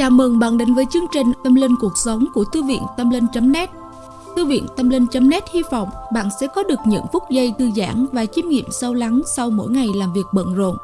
Chào mừng bạn đến với chương trình Tâm Linh Cuộc Sống của Thư viện Tâm Linh.net Thư viện Tâm Linh.net hy vọng bạn sẽ có được những phút giây thư giãn và chiêm nghiệm sâu lắng sau mỗi ngày làm việc bận rộn.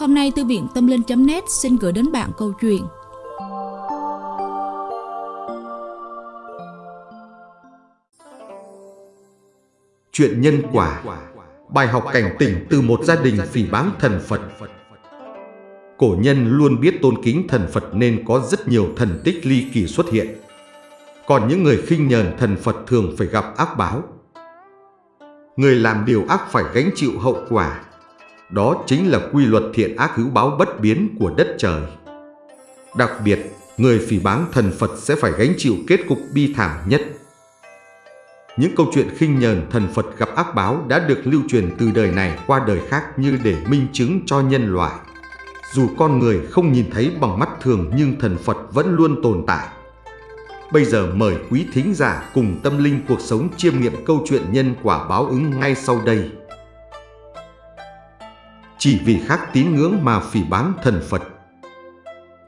Hôm nay Thư viện Tâm Linh.net xin gửi đến bạn câu chuyện. Chuyện nhân quả. Bài học cảnh tỉnh từ một gia đình phỉ báng thần Phật. Cổ nhân luôn biết tôn kính thần Phật nên có rất nhiều thần tích ly kỳ xuất hiện. Còn những người khinh nhờn thần Phật thường phải gặp ác báo. Người làm điều ác phải gánh chịu hậu quả. Đó chính là quy luật thiện ác hữu báo bất biến của đất trời. Đặc biệt, người phỉ báng thần Phật sẽ phải gánh chịu kết cục bi thảm nhất. Những câu chuyện khinh nhờn thần Phật gặp ác báo đã được lưu truyền từ đời này qua đời khác như để minh chứng cho nhân loại. Dù con người không nhìn thấy bằng mắt thường nhưng thần Phật vẫn luôn tồn tại. Bây giờ mời quý thính giả cùng tâm linh cuộc sống chiêm nghiệm câu chuyện nhân quả báo ứng ngay sau đây. Chỉ vì khác tín ngưỡng mà phỉ báng thần Phật.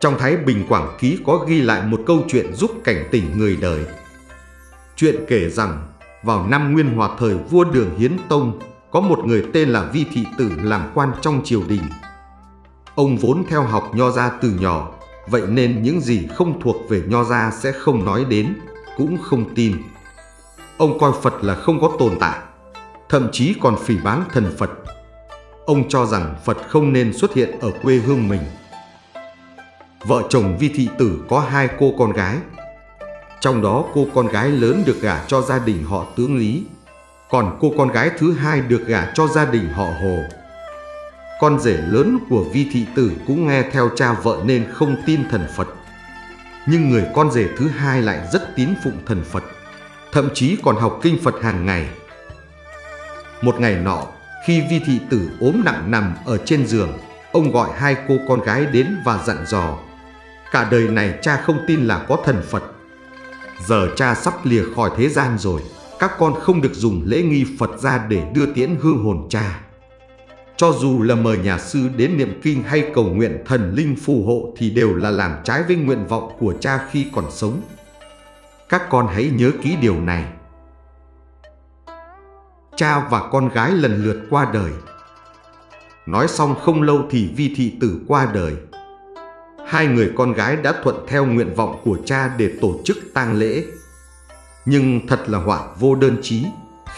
Trong Thái Bình Quảng Ký có ghi lại một câu chuyện giúp cảnh tỉnh người đời. Chuyện kể rằng, vào năm Nguyên Hòa thời vua Đường Hiến Tông, có một người tên là Vi Thị Tử làm quan trong triều đình. Ông vốn theo học nho gia từ nhỏ, vậy nên những gì không thuộc về nho gia sẽ không nói đến, cũng không tin. Ông coi Phật là không có tồn tại, thậm chí còn phỉ báng thần Phật. Ông cho rằng Phật không nên xuất hiện ở quê hương mình. Vợ chồng Vi Thị Tử có hai cô con gái. Trong đó cô con gái lớn được gả cho gia đình họ tướng Lý, còn cô con gái thứ hai được gả cho gia đình họ Hồ. Con rể lớn của Vi Thị Tử cũng nghe theo cha vợ nên không tin thần Phật. Nhưng người con rể thứ hai lại rất tín phụng thần Phật, thậm chí còn học kinh Phật hàng ngày. Một ngày nọ, khi Vi Thị Tử ốm nặng nằm ở trên giường, ông gọi hai cô con gái đến và dặn dò. Cả đời này cha không tin là có thần Phật. Giờ cha sắp lìa khỏi thế gian rồi, các con không được dùng lễ nghi Phật ra để đưa tiễn hương hồn cha. Cho dù là mời nhà sư đến niệm kinh hay cầu nguyện thần linh phù hộ thì đều là làm trái với nguyện vọng của cha khi còn sống. Các con hãy nhớ kỹ điều này. Cha và con gái lần lượt qua đời. Nói xong không lâu thì vi thị tử qua đời. Hai người con gái đã thuận theo nguyện vọng của cha để tổ chức tang lễ. Nhưng thật là họa vô đơn chí.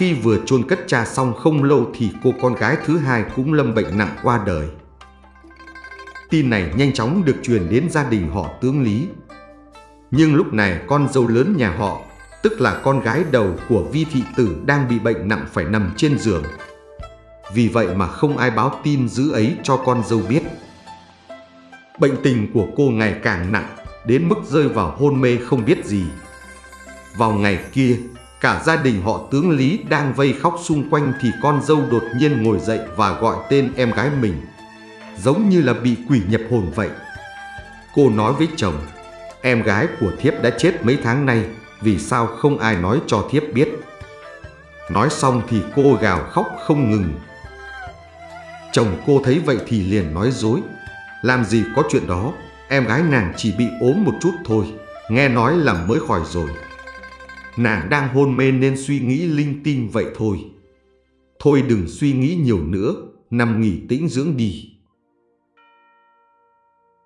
Khi vừa chôn cất cha xong không lâu thì cô con gái thứ hai cũng lâm bệnh nặng qua đời. Tin này nhanh chóng được truyền đến gia đình họ tướng Lý. Nhưng lúc này con dâu lớn nhà họ, tức là con gái đầu của Vi Thị Tử đang bị bệnh nặng phải nằm trên giường. Vì vậy mà không ai báo tin dữ ấy cho con dâu biết. Bệnh tình của cô ngày càng nặng, đến mức rơi vào hôn mê không biết gì. Vào ngày kia, Cả gia đình họ tướng Lý đang vây khóc xung quanh thì con dâu đột nhiên ngồi dậy và gọi tên em gái mình. Giống như là bị quỷ nhập hồn vậy. Cô nói với chồng, em gái của thiếp đã chết mấy tháng nay, vì sao không ai nói cho thiếp biết. Nói xong thì cô gào khóc không ngừng. Chồng cô thấy vậy thì liền nói dối. Làm gì có chuyện đó, em gái nàng chỉ bị ốm một chút thôi, nghe nói là mới khỏi rồi. Nàng đang hôn mê nên suy nghĩ linh tinh vậy thôi. Thôi đừng suy nghĩ nhiều nữa, nằm nghỉ tĩnh dưỡng đi.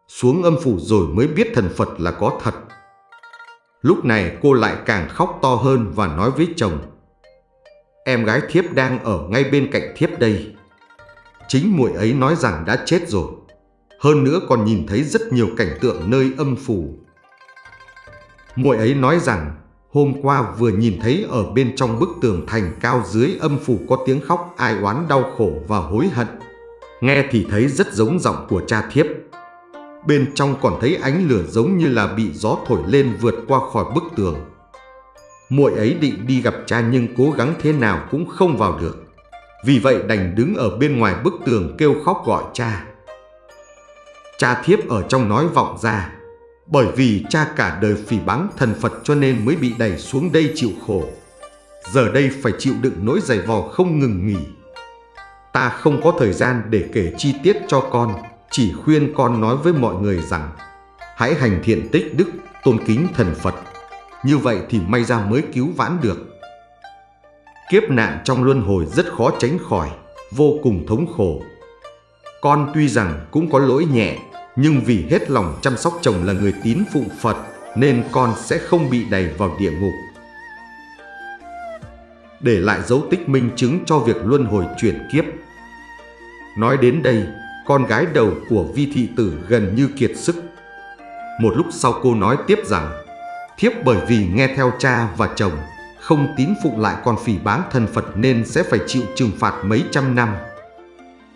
Xuống âm phủ rồi mới biết thần Phật là có thật. Lúc này cô lại càng khóc to hơn và nói với chồng. Em gái thiếp đang ở ngay bên cạnh thiếp đây. Chính muội ấy nói rằng đã chết rồi. Hơn nữa còn nhìn thấy rất nhiều cảnh tượng nơi âm phủ. Muội ấy nói rằng Hôm qua vừa nhìn thấy ở bên trong bức tường thành cao dưới âm phủ có tiếng khóc, ai oán đau khổ và hối hận. Nghe thì thấy rất giống giọng của cha thiếp. Bên trong còn thấy ánh lửa giống như là bị gió thổi lên vượt qua khỏi bức tường. Muội ấy định đi gặp cha nhưng cố gắng thế nào cũng không vào được. Vì vậy đành đứng ở bên ngoài bức tường kêu khóc gọi cha. Cha thiếp ở trong nói vọng ra bởi vì cha cả đời phỉ báng thần Phật cho nên mới bị đẩy xuống đây chịu khổ. Giờ đây phải chịu đựng nỗi giày vò không ngừng nghỉ. Ta không có thời gian để kể chi tiết cho con, chỉ khuyên con nói với mọi người rằng Hãy hành thiện tích đức, tôn kính thần Phật. Như vậy thì may ra mới cứu vãn được. Kiếp nạn trong luân hồi rất khó tránh khỏi, vô cùng thống khổ. Con tuy rằng cũng có lỗi nhẹ, nhưng vì hết lòng chăm sóc chồng là người tín phụng Phật, nên con sẽ không bị đẩy vào địa ngục. Để lại dấu tích minh chứng cho việc luân hồi chuyển kiếp. Nói đến đây, con gái đầu của vi thị tử gần như kiệt sức. Một lúc sau cô nói tiếp rằng, thiếp bởi vì nghe theo cha và chồng, không tín phụng lại con phỉ báng thân Phật nên sẽ phải chịu trừng phạt mấy trăm năm.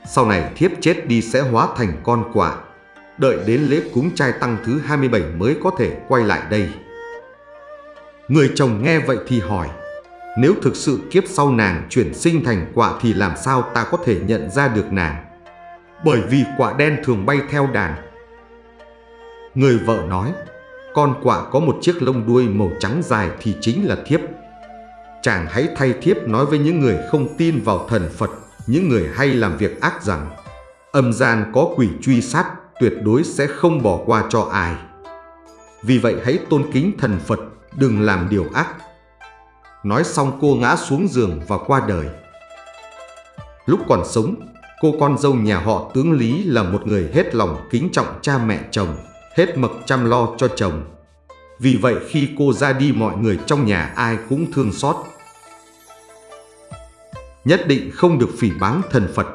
Sau này thiếp chết đi sẽ hóa thành con quả, đợi đến lễ cúng trai tăng thứ 27 mới có thể quay lại đây. Người chồng nghe vậy thì hỏi, nếu thực sự kiếp sau nàng chuyển sinh thành quả thì làm sao ta có thể nhận ra được nàng? Bởi vì quả đen thường bay theo đàn. Người vợ nói, con quạ có một chiếc lông đuôi màu trắng dài thì chính là thiếp. Chàng hãy thay thiếp nói với những người không tin vào thần Phật, những người hay làm việc ác rằng âm gian có quỷ truy sát tuyệt đối sẽ không bỏ qua cho ai. Vì vậy hãy tôn kính thần Phật, đừng làm điều ác. Nói xong cô ngã xuống giường và qua đời. Lúc còn sống, cô con dâu nhà họ tướng Lý là một người hết lòng kính trọng cha mẹ chồng, hết mực chăm lo cho chồng. Vì vậy khi cô ra đi mọi người trong nhà ai cũng thương xót. Nhất định không được phỉ báng thần Phật.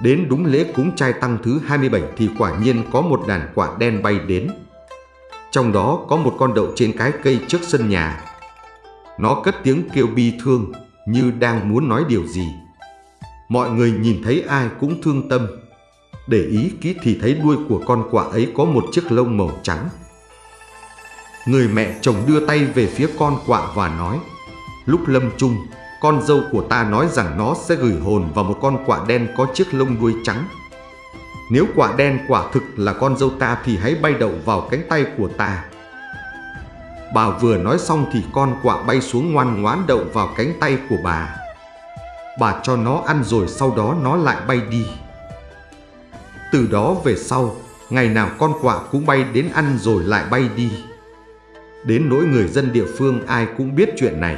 Đến đúng lễ cúng trai tăng thứ 27 thì quả nhiên có một đàn quả đen bay đến. Trong đó có một con đậu trên cái cây trước sân nhà. Nó cất tiếng kêu bi thương như đang muốn nói điều gì. Mọi người nhìn thấy ai cũng thương tâm. Để ý kỹ thì thấy đuôi của con quả ấy có một chiếc lông màu trắng. Người mẹ chồng đưa tay về phía con quạ và nói Lúc lâm chung, con dâu của ta nói rằng nó sẽ gửi hồn vào một con quạ đen có chiếc lông đuôi trắng. Nếu quả đen quả thực là con dâu ta thì hãy bay đậu vào cánh tay của ta. Bà vừa nói xong thì con quạ bay xuống ngoan ngoãn đậu vào cánh tay của bà. Bà cho nó ăn rồi sau đó nó lại bay đi. Từ đó về sau, ngày nào con quạ cũng bay đến ăn rồi lại bay đi. Đến nỗi người dân địa phương ai cũng biết chuyện này.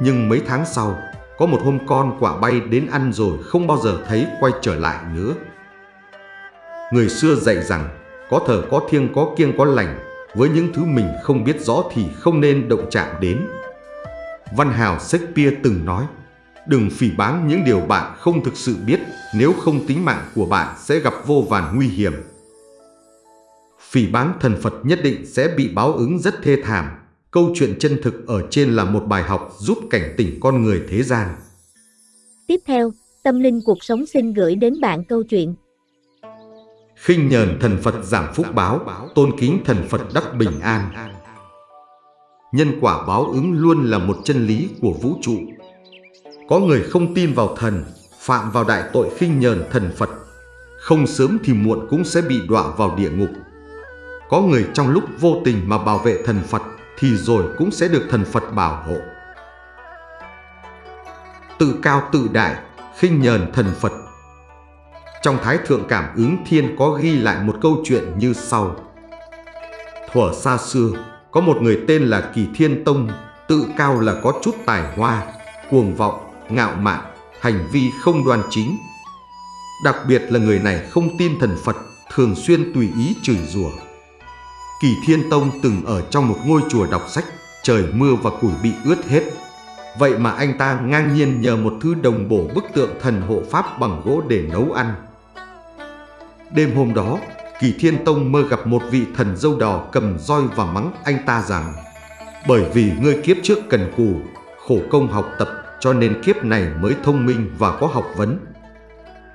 Nhưng mấy tháng sau, có một hôm con quả bay đến ăn rồi không bao giờ thấy quay trở lại nữa. Người xưa dạy rằng, có thờ có thiêng có kiêng có lành, với những thứ mình không biết rõ thì không nên động chạm đến. Văn hào Shakespeare từng nói, đừng phỉ báng những điều bạn không thực sự biết, nếu không tính mạng của bạn sẽ gặp vô vàn nguy hiểm. Phỉ báng thần Phật nhất định sẽ bị báo ứng rất thê thảm. Câu chuyện chân thực ở trên là một bài học giúp cảnh tỉnh con người thế gian. Tiếp theo, Tâm Linh Cuộc Sống xin gửi đến bạn câu chuyện khinh nhờn thần Phật giảm phúc báo, tôn kính thần Phật đắc bình an. Nhân quả báo ứng luôn là một chân lý của vũ trụ. Có người không tin vào thần, phạm vào đại tội khinh nhờn thần Phật, không sớm thì muộn cũng sẽ bị đọa vào địa ngục. Có người trong lúc vô tình mà bảo vệ thần Phật thì rồi cũng sẽ được thần Phật bảo hộ. Tự cao tự đại, khinh nhờn thần Phật trong Thái Thượng Cảm ứng Thiên có ghi lại một câu chuyện như sau. Thuở xa xưa, có một người tên là Kỳ Thiên Tông, tự cao là có chút tài hoa, cuồng vọng, ngạo mạn, hành vi không đoan chính. Đặc biệt là người này không tin thần Phật, thường xuyên tùy ý chửi rủa. Kỳ Thiên Tông từng ở trong một ngôi chùa đọc sách, trời mưa và củi bị ướt hết. Vậy mà anh ta ngang nhiên nhờ một thứ đồng bổ bức tượng thần hộ pháp bằng gỗ để nấu ăn. Đêm hôm đó, Kỳ Thiên Tông mơ gặp một vị thần dâu đỏ cầm roi và mắng anh ta rằng Bởi vì ngươi kiếp trước cần cù, khổ công học tập cho nên kiếp này mới thông minh và có học vấn.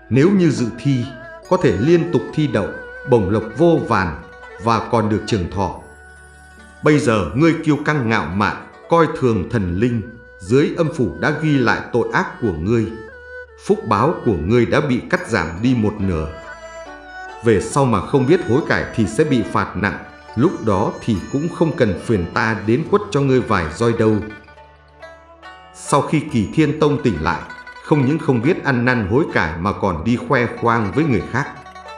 Nếu như dự thi, có thể liên tục thi đậu, bổng lộc vô vàn và còn được trường thọ. Bây giờ ngươi kiêu căng ngạo mạn, coi thường thần linh, dưới âm phủ đã ghi lại tội ác của ngươi. Phúc báo của ngươi đã bị cắt giảm đi một nửa về sau mà không biết hối cải thì sẽ bị phạt nặng, lúc đó thì cũng không cần phiền ta đến quất cho ngươi vài roi đâu. Sau khi Kỳ Thiên Tông tỉnh lại, không những không biết ăn năn hối cải mà còn đi khoe khoang với người khác.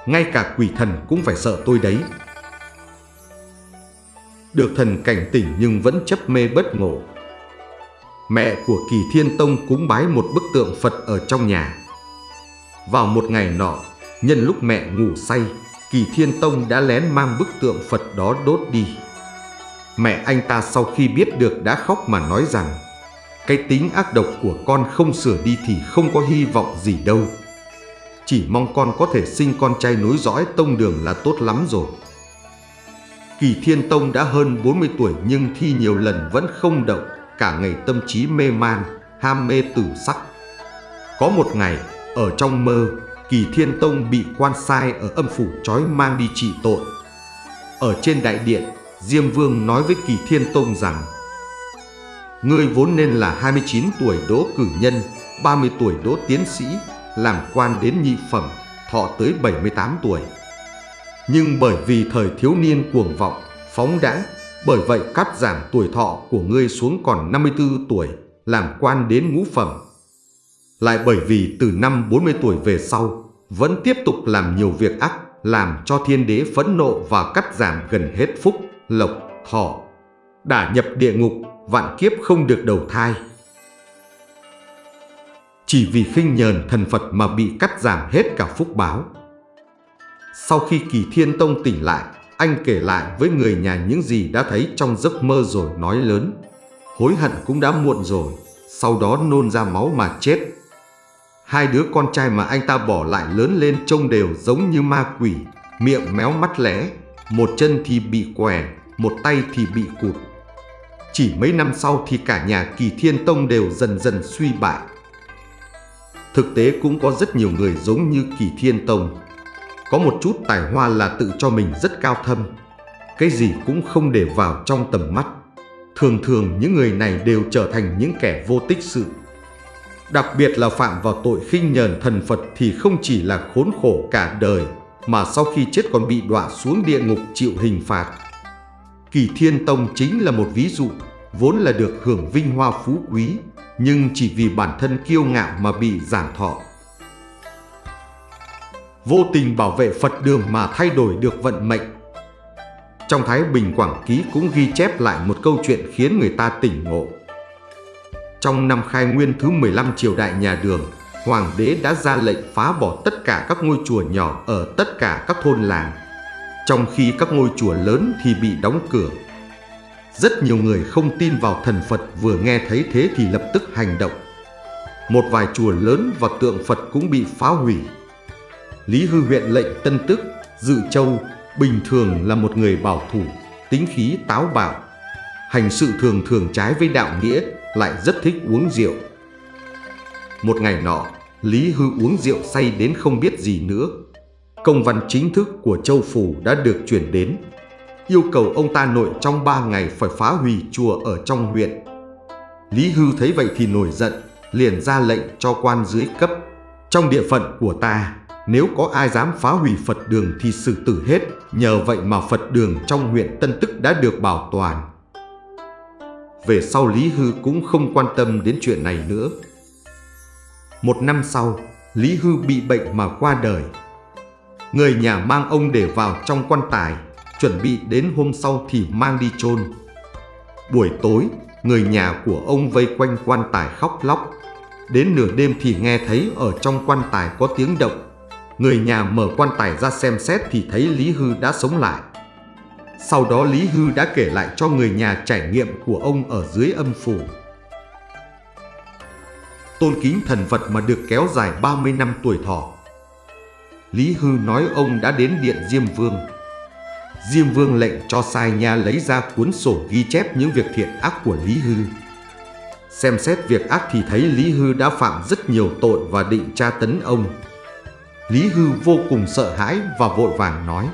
Ngay cả quỷ thần cũng phải sợ tôi đấy được thần cảnh tỉnh nhưng vẫn chấp mê bất ngộ. Mẹ của Kỳ Thiên Tông cúng bái một bức tượng Phật ở trong nhà. Vào một ngày nọ, nhân lúc mẹ ngủ say, Kỳ Thiên Tông đã lén mang bức tượng Phật đó đốt đi. Mẹ anh ta sau khi biết được đã khóc mà nói rằng Cái tính ác độc của con không sửa đi thì không có hy vọng gì đâu Chỉ mong con có thể sinh con trai nối dõi tông đường là tốt lắm rồi Kỳ Thiên Tông đã hơn 40 tuổi nhưng thi nhiều lần vẫn không động Cả ngày tâm trí mê man, ham mê tử sắc Có một ngày, ở trong mơ Kỳ Thiên Tông bị quan sai ở âm phủ trói mang đi trị tội Ở trên đại điện Diêm Vương nói với Kỳ Thiên Tông rằng Ngươi vốn nên là 29 tuổi đỗ cử nhân, 30 tuổi đỗ tiến sĩ, làm quan đến nhị phẩm, thọ tới 78 tuổi. Nhưng bởi vì thời thiếu niên cuồng vọng, phóng đãng, bởi vậy cắt giảm tuổi thọ của ngươi xuống còn 54 tuổi, làm quan đến ngũ phẩm. Lại bởi vì từ năm 40 tuổi về sau, vẫn tiếp tục làm nhiều việc ác, làm cho thiên đế phẫn nộ và cắt giảm gần hết phúc, lộc, thọ, đã nhập địa ngục, vạn kiếp không được đầu thai. Chỉ vì khinh nhờn thần Phật mà bị cắt giảm hết cả phúc báo. Sau khi Kỳ Thiên Tông tỉnh lại, anh kể lại với người nhà những gì đã thấy trong giấc mơ rồi nói lớn. Hối hận cũng đã muộn rồi, sau đó nôn ra máu mà chết. Hai đứa con trai mà anh ta bỏ lại lớn lên trông đều giống như ma quỷ, miệng méo mắt lẽ, một chân thì bị què, một tay thì bị cụt. Chỉ mấy năm sau thì cả nhà Kỳ Thiên Tông đều dần dần suy bại. Thực tế cũng có rất nhiều người giống như Kỳ Thiên Tông. Có một chút tài hoa là tự cho mình rất cao thâm. Cái gì cũng không để vào trong tầm mắt. Thường thường những người này đều trở thành những kẻ vô tích sự. Đặc biệt là phạm vào tội khinh nhờn thần Phật thì không chỉ là khốn khổ cả đời mà sau khi chết còn bị đọa xuống địa ngục chịu hình phạt. Kỳ Thiên Tông chính là một ví dụ, vốn là được hưởng vinh hoa phú quý, nhưng chỉ vì bản thân kiêu ngạo mà bị giảm thọ. Vô tình bảo vệ Phật đường mà thay đổi được vận mệnh. Trong Thái Bình Quảng Ký cũng ghi chép lại một câu chuyện khiến người ta tỉnh ngộ. Trong năm khai nguyên thứ 15 triều đại nhà đường, Hoàng đế đã ra lệnh phá bỏ tất cả các ngôi chùa nhỏ ở tất cả các thôn làng, trong khi các ngôi chùa lớn thì bị đóng cửa. Rất nhiều người không tin vào thần Phật vừa nghe thấy thế thì lập tức hành động. Một vài chùa lớn và tượng Phật cũng bị phá hủy. Lý Hư huyện lệnh Tân Tức, Dự Châu bình thường là một người bảo thủ, tính khí táo bạo. Hành sự thường thường trái với đạo nghĩa, lại rất thích uống rượu. Một ngày nọ, Lý Hư uống rượu say đến không biết gì nữa. Công văn chính thức của Châu Phủ đã được chuyển đến, yêu cầu ông ta nội trong 3 ngày phải phá hủy chùa ở trong huyện. Lý Hư thấy vậy thì nổi giận, liền ra lệnh cho quan dưới cấp. Trong địa phận của ta, nếu có ai dám phá hủy Phật đường thì xử tử hết, nhờ vậy mà Phật đường trong huyện Tân Tức đã được bảo toàn. Về sau Lý Hư cũng không quan tâm đến chuyện này nữa. Một năm sau, Lý Hư bị bệnh mà qua đời. Người nhà mang ông để vào trong quan tài, chuẩn bị đến hôm sau thì mang đi chôn. Buổi tối, người nhà của ông vây quanh quan tài khóc lóc. Đến nửa đêm thì nghe thấy ở trong quan tài có tiếng động. Người nhà mở quan tài ra xem xét thì thấy Lý Hư đã sống lại. Sau đó Lý Hư đã kể lại cho người nhà trải nghiệm của ông ở dưới âm phủ tôn kính thần Phật mà được kéo dài 30 năm tuổi thọ. Lý Hư nói ông đã đến điện Diêm Vương. Diêm Vương lệnh cho sai nha lấy ra cuốn sổ ghi chép những việc thiện ác của Lý Hư. Xem xét việc ác thì thấy Lý Hư đã phạm rất nhiều tội và định tra tấn ông. Lý Hư vô cùng sợ hãi và vội vàng nói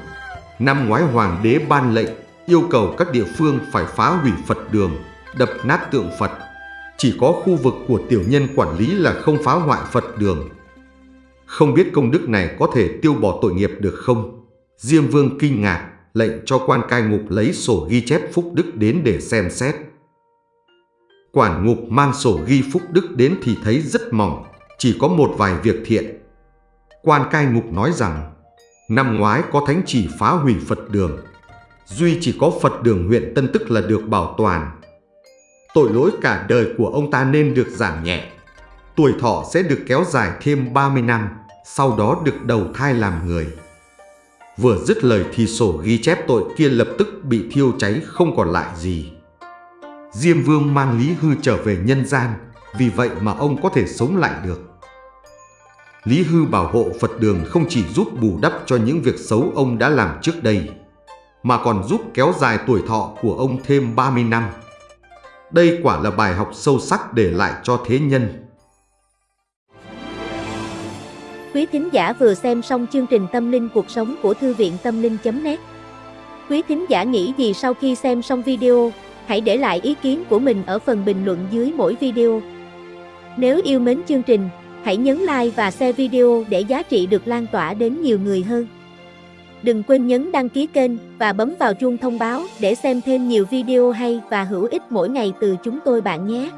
Năm ngoái hoàng đế ban lệnh yêu cầu các địa phương phải phá hủy Phật đường, đập nát tượng Phật chỉ có khu vực của tiểu nhân quản lý là không phá hoại Phật đường. Không biết công đức này có thể tiêu bỏ tội nghiệp được không? Diêm Vương kinh ngạc, lệnh cho quan cai ngục lấy sổ ghi chép phúc đức đến để xem xét. Quản ngục mang sổ ghi phúc đức đến thì thấy rất mỏng, chỉ có một vài việc thiện. Quan cai ngục nói rằng, năm ngoái có thánh chỉ phá hủy Phật đường. duy chỉ có Phật đường huyện Tân Tức là được bảo toàn. Tội lỗi cả đời của ông ta nên được giảm nhẹ. Tuổi thọ sẽ được kéo dài thêm 30 năm, sau đó được đầu thai làm người. Vừa dứt lời thì sổ ghi chép tội kia lập tức bị thiêu cháy không còn lại gì. Diêm Vương mang Lý Hư trở về nhân gian, vì vậy mà ông có thể sống lại được. Lý Hư bảo hộ Phật đường không chỉ giúp bù đắp cho những việc xấu ông đã làm trước đây, mà còn giúp kéo dài tuổi thọ của ông thêm 30 năm. Đây quả là bài học sâu sắc để lại cho thế nhân. Quý thính giả vừa xem xong chương trình Tâm linh cuộc sống của Thư viện Tâm linh.net Quý thính giả nghĩ gì sau khi xem xong video, hãy để lại ý kiến của mình ở phần bình luận dưới mỗi video. Nếu yêu mến chương trình, hãy nhấn like và share video để giá trị được lan tỏa đến nhiều người hơn. Đừng quên nhấn đăng ký kênh và bấm vào chuông thông báo để xem thêm nhiều video hay và hữu ích mỗi ngày từ chúng tôi bạn nhé.